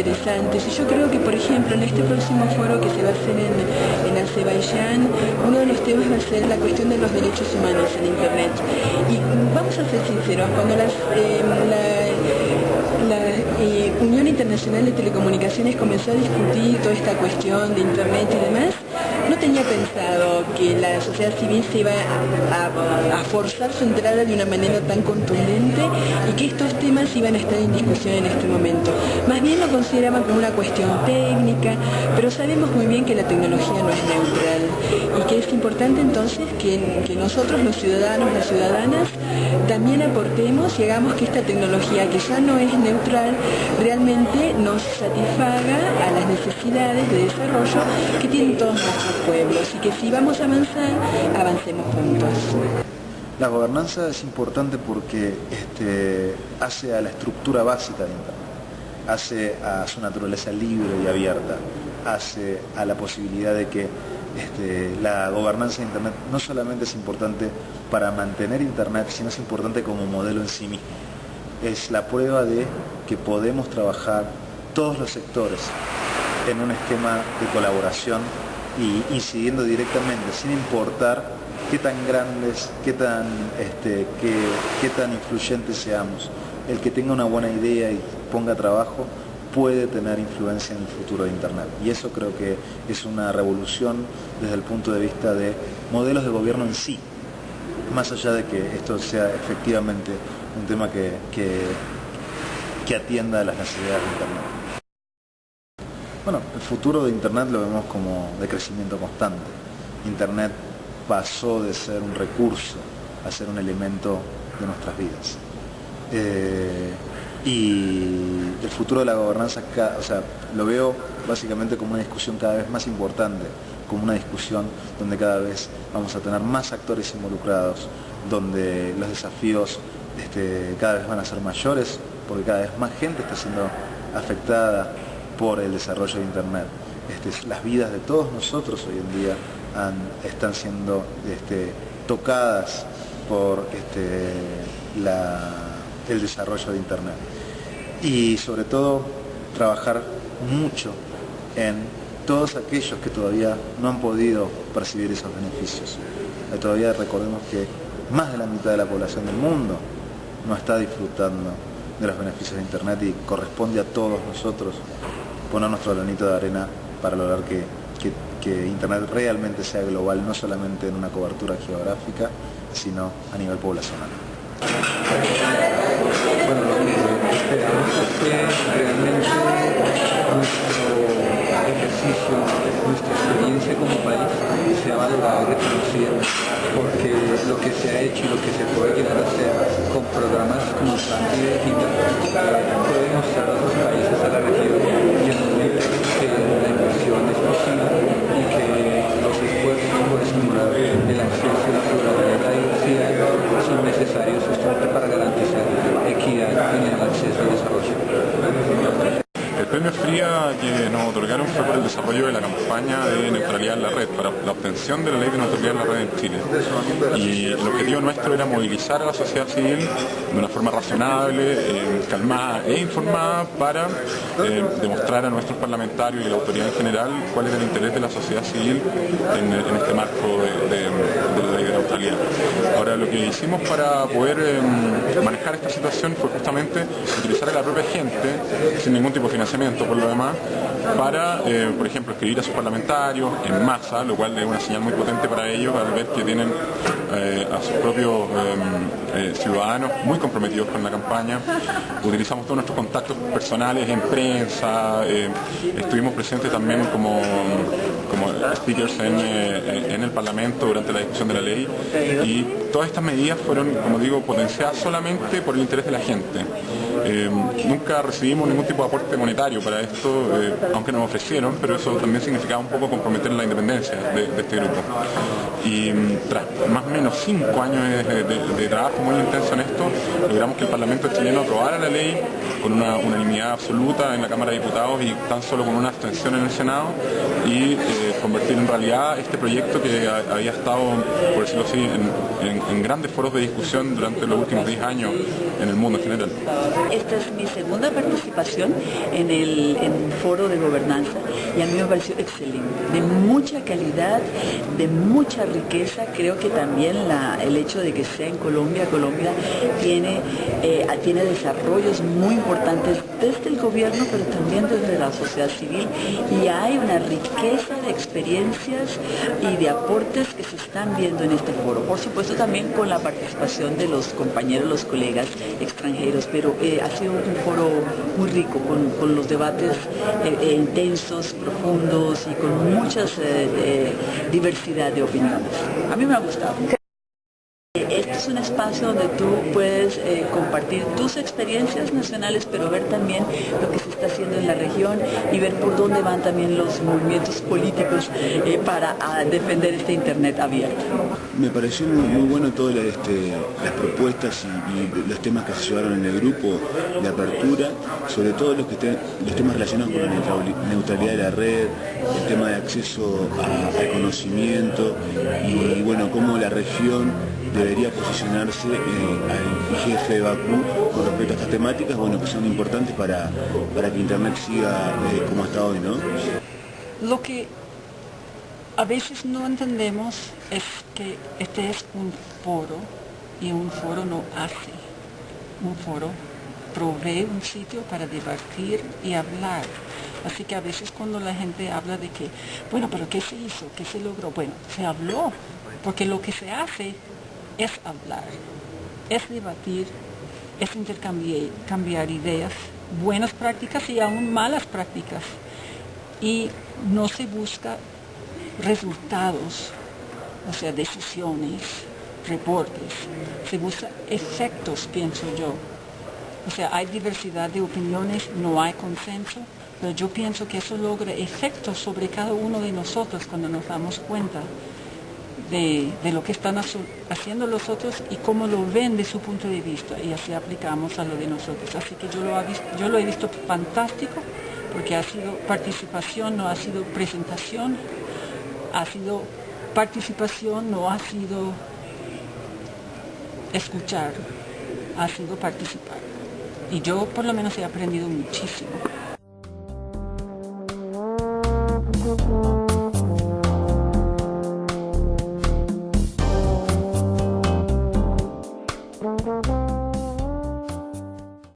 interesantes y yo creo que, por ejemplo, en este próximo foro que se va a hacer en, Azerbaiyán, uno de los temas va a ser la cuestión de los derechos humanos en Internet. Y vamos a ser sinceros, cuando la, la eh, Unión Internacional de Telecomunicaciones comenzó a discutir toda esta cuestión de Internet y demás, pensado que la sociedad civil se iba a, forzar su entrada de una manera tan contundente y que estos temas iban a estar en discusión en este momento. Más bien lo consideraban como una cuestión técnica, pero sabemos muy bien que la tecnología no es neutral y que es importante entonces que nosotros, los ciudadanos, las ciudadanas, también aportemos y hagamos que esta tecnología que ya no es neutral realmente nos satisfaga a las necesidades de desarrollo que tienen todos nuestros pueblos y que si vamos a avanzar, avancemos juntos. La gobernanza es importante porque este, hace a la estructura básica de Internet, hace a su naturaleza libre y abierta, hace a la posibilidad de que este, la gobernanza de Internet no solamente es importante para mantener Internet, sino es importante como modelo en sí mismo. Es la prueba de que podemos trabajar todos los sectores en un esquema de colaboración y incidiendo directamente, sin importar qué tan grandes, qué tan, este, qué, tan influyentes seamos. El que tenga una buena idea y ponga trabajo puede tener influencia en el futuro de Internet. Y eso creo que es una revolución desde el punto de vista de modelos de gobierno en sí, más allá de que esto sea efectivamente un tema que, que, que atienda a las necesidades de Internet. Bueno, el futuro de Internet lo vemos como de crecimiento constante. Internet pasó de ser un recurso a ser un elemento de nuestras vidas. Eh, y el futuro de la gobernanza, o sea, lo veo básicamente como una discusión cada vez más importante, como una discusión donde cada vez vamos a tener más actores involucrados, donde los desafíos este, cada vez van a ser mayores, porque cada vez más gente está siendo afectada por el desarrollo de Internet. Este, las vidas de todos nosotros hoy en día están siendo este, tocadas por este, el desarrollo de Internet. Y sobre todo trabajar mucho en todos aquellos que todavía no han podido percibir esos beneficios. Eh, todavía recordemos que más de la mitad de la población del mundo no está disfrutando de los beneficios de Internet y corresponde a todos nosotros poner nuestro granito de arena para lograr que, Internet realmente sea global, no solamente en una cobertura geográfica, sino a nivel poblacional. Que que que nos otorgaron fue por el desarrollo de la campaña de neutralidad en la red, para la obtención de la ley de neutralidad en la red en Chile. Y el objetivo nuestro era movilizar a la sociedad civil de una forma razonable, eh, calmada e informada para eh, demostrar a nuestros parlamentarios y a la autoridad en general cuál es el interés de la sociedad civil en, este marco de, la ley de neutralidad. Ahora, lo que hicimos para poder eh, manejar esta situación fue justamente utilizar a la propia gente, sin ningún tipo de financiamiento, por lo demás, para, eh, por ejemplo, escribir a sus parlamentarios en masa, lo cual es una señal muy potente para ellos al ver que tienen eh, a sus propios eh, ciudadanos muy comprometidos con la campaña. Utilizamos todos nuestros contactos personales en prensa, estuvimos presentes también como, como speakers en el Parlamento durante la discusión de la ley y todas estas medidas fueron, como digo, potenciadas solamente por el interés de la gente. Nunca recibimos ningún tipo de aporte monetario para esto, aunque nos ofrecieron, pero eso también significaba un poco comprometer la independencia de, este grupo. Y mm, tras más o menos cinco años de, trabajo muy intenso en esto, logramos que el Parlamento chileno aprobara la ley con una unanimidad absoluta en la Cámara de Diputados y tan solo con una abstención en el Senado y eh, convertir en realidad este proyecto que había estado, por decirlo así, en, grandes foros de discusión durante los últimos 10 años en el mundo en general. Esta es mi segunda participación en el foro de gobernanza y a mí me pareció excelente, de mucha calidad, de mucha riqueza. Creo que también el hecho de que sea en Colombia, Colombia tiene, eh, tiene desarrollos muy importantes desde el gobierno, pero también desde la sociedad civil y hay una riqueza de experiencias y de aportes que se están viendo en este foro. Por supuesto también con la participación de los compañeros, los colegas extranjeros, pero eh, ha sido un foro muy rico con, los debates eh, intensos, profundos y con mucha diversidad de opiniones. A mí me ha gustado. Es un espacio donde tú puedes eh, compartir tus experiencias nacionales, pero ver también lo que se está haciendo en la región y ver por dónde van también los movimientos políticos eh, para defender este Internet abierto. Me pareció muy, bueno todas este, las propuestas y, los temas que se llevaron en el grupo de apertura, sobre todo los, que los temas relacionados con la neutralidad de la red, el tema de acceso al conocimiento y bueno, cómo la región debería posicionarse eh, al jefe de Bakú con respecto a estas temáticas, bueno, que son importantes para, para que Internet siga eh, como hasta hoy, ¿no? Lo que a veces no entendemos es que este es un foro y un foro no hace. Un foro provee un sitio para debatir y hablar. Así que a veces cuando la gente habla de que, bueno, pero ¿qué se hizo? ¿Qué se logró? Bueno, se habló, porque lo que se hace es hablar, es debatir, es intercambiar ideas, buenas prácticas y aún malas prácticas. Y no se busca resultados, o sea, decisiones, reportes, se busca efectos, pienso yo. O sea, hay diversidad de opiniones, no hay consenso, pero yo pienso que eso logra efectos sobre cada uno de nosotros cuando nos damos cuenta de, lo que están haciendo los otros y cómo lo ven de su punto de vista y así aplicamos a lo de nosotros. Así que yo lo, he visto fantástico porque ha sido participación, no ha sido presentación, ha sido participación, no ha sido escuchar, ha sido participar. Y yo por lo menos he aprendido muchísimo.